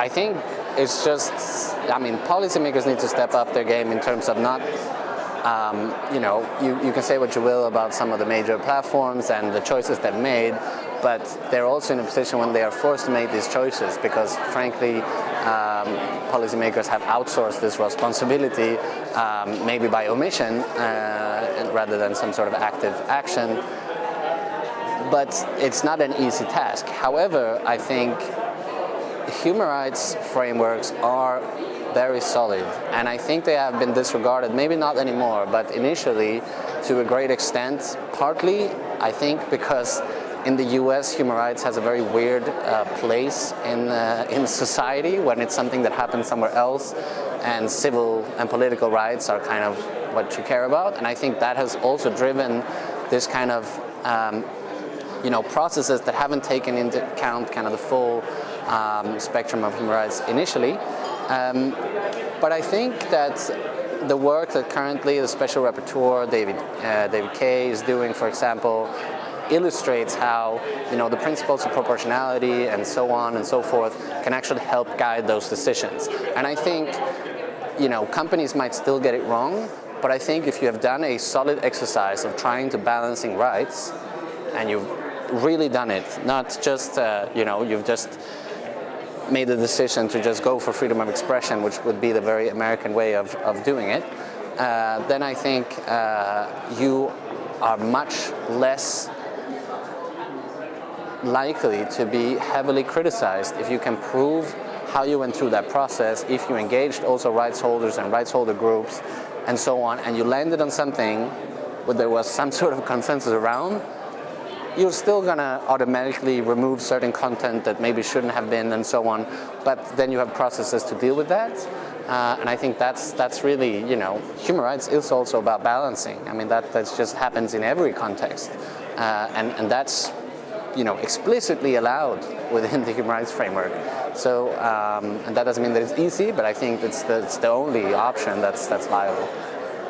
I think it's just, I mean, policymakers need to step up their game in terms of not um, you know, you, you can say what you will about some of the major platforms and the choices they've made, but they're also in a position when they are forced to make these choices because frankly um, policymakers have outsourced this responsibility um, maybe by omission uh, rather than some sort of active action but it's not an easy task. However, I think human rights frameworks are very solid and I think they have been disregarded, maybe not anymore, but initially to a great extent, partly I think because in the US, human rights has a very weird uh, place in, uh, in society when it's something that happens somewhere else and civil and political rights are kind of what you care about. And I think that has also driven this kind of um, you know, processes that haven't taken into account kind of the full um, spectrum of human rights initially. Um, but I think that the work that currently the Special Rapporteur, David, uh, David Kaye, is doing, for example, illustrates how you know the principles of proportionality and so on and so forth can actually help guide those decisions. And I think you know companies might still get it wrong, but I think if you have done a solid exercise of trying to balancing rights, and you've really done it, not just uh, you know you've just made the decision to just go for freedom of expression, which would be the very American way of, of doing it, uh, then I think uh, you are much less likely to be heavily criticized if you can prove how you went through that process, if you engaged also rights holders and rights holder groups and so on, and you landed on something where there was some sort of consensus around, you're still going to automatically remove certain content that maybe shouldn't have been and so on, but then you have processes to deal with that. Uh, and I think that's that's really, you know, human rights is also about balancing. I mean, that, that just happens in every context. Uh, and, and that's you know, explicitly allowed within the human rights framework. So, um, and that doesn't mean that it's easy, but I think it's the, it's the only option that's, that's viable.